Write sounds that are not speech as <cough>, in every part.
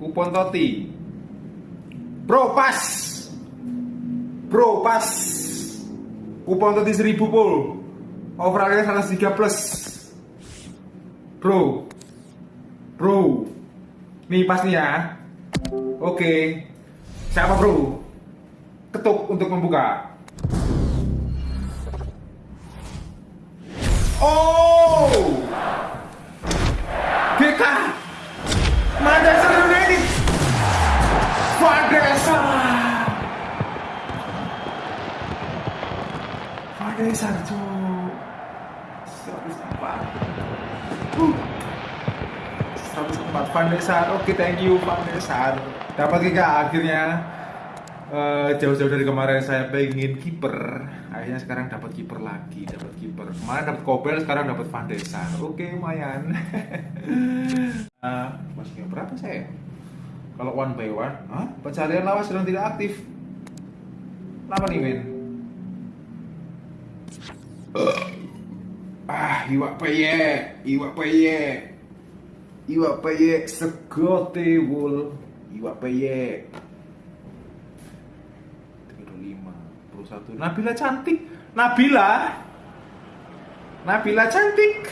Kupon Toti. Bro, pas. Bro, pas. Kupon Toti 1000 pul. Overallnya 103 plus. Bro. Bro. Nih pas nih ya. Oke. Siapa bro? Ketuk untuk membuka. Oh! Van der Sar, cuk. 104. Uh. 104 Van. Oke, thank you Van der Sar. Dapat GK akhirnya Eh, jauh-jauh dari kemarin saya pengen kiper akhirnya sekarang dapat kiper lagi dapat kiper kemarin dapat Kobel sekarang dapat Van de Sar oke lumayan <laughs> uh, masuknya berapa saya kalau one by one Hah? pencarian lawas sedang tidak aktif kenapa nih men ah iwak peye iwak peye. Iwak peye segote wul iwak peye. 21 Nabila cantik. Nabila? Nabila cantik.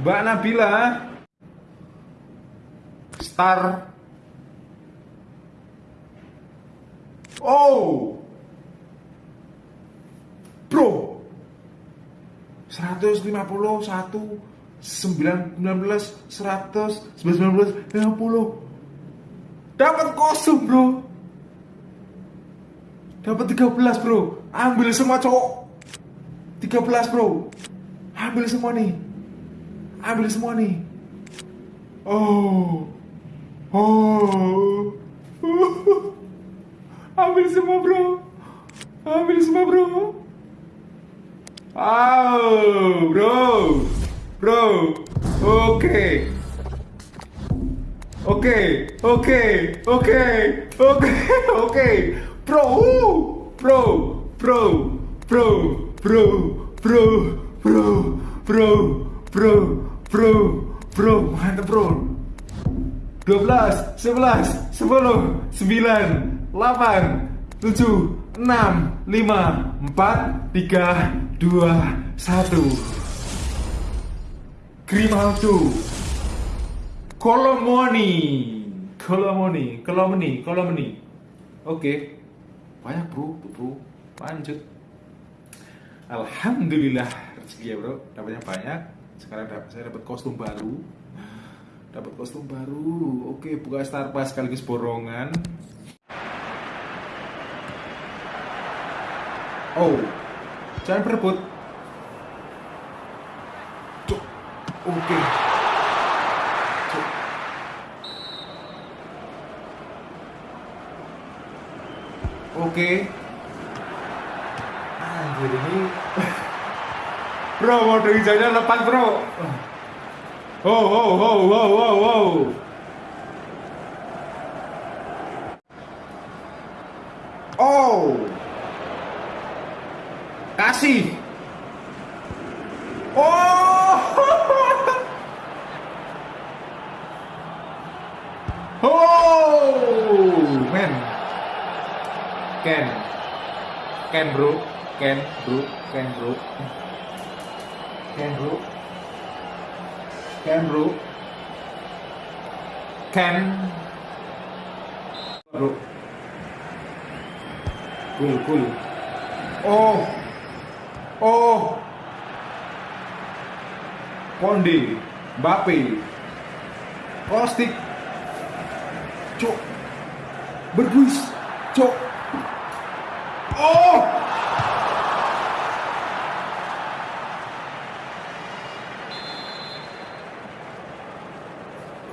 Mbak Nabila? Star. Oh Bro 151 19 100 19 50 dapat kostum bro. Dapat 13 bro. Ambil semua cowok. 13 bro. Ambil semua nih. Ambil semua nih. Oh. Oh. <laughs> Ambil semua bro. Ambil semua bro Oh bro Bro Oke Oke Oke Oke Oke Oke Bro, bro, bro, bro, bro, bro, bro, bro, bro, bro, bro, mantap bro. 12, 11, 10, 9, 8, 7, 6, 5, 4, 3, 2, 1 Grimaldo. Kolomoni. Kolomoni Kolomoni Kolomoni. Oke. Banyak bro bro. Lanjut. Alhamdulillah rezeki ya bro. Dapatnya banyak. Sekarang dapat saya dapat kostum baru. Dapat kostum baru. Oke buka star pass sekaligus borongan oh jangan berebut oke okay. Oke. Anjir ini. <laughs> bro, dari hijaunya lepas, Bro. Oh, oh, oh, oh, oh, oh. Oh. Kasih. Oh. <laughs> oh, man. Ken. Ken bro. Ken bro. Ken bro. Ken bro. Ken bro. Ken. Bro. Cool cool. Oh oh. Kondi Mbappe. Kostik Cok Berguis. Cok Oh!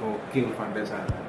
Gokil Van der Sar.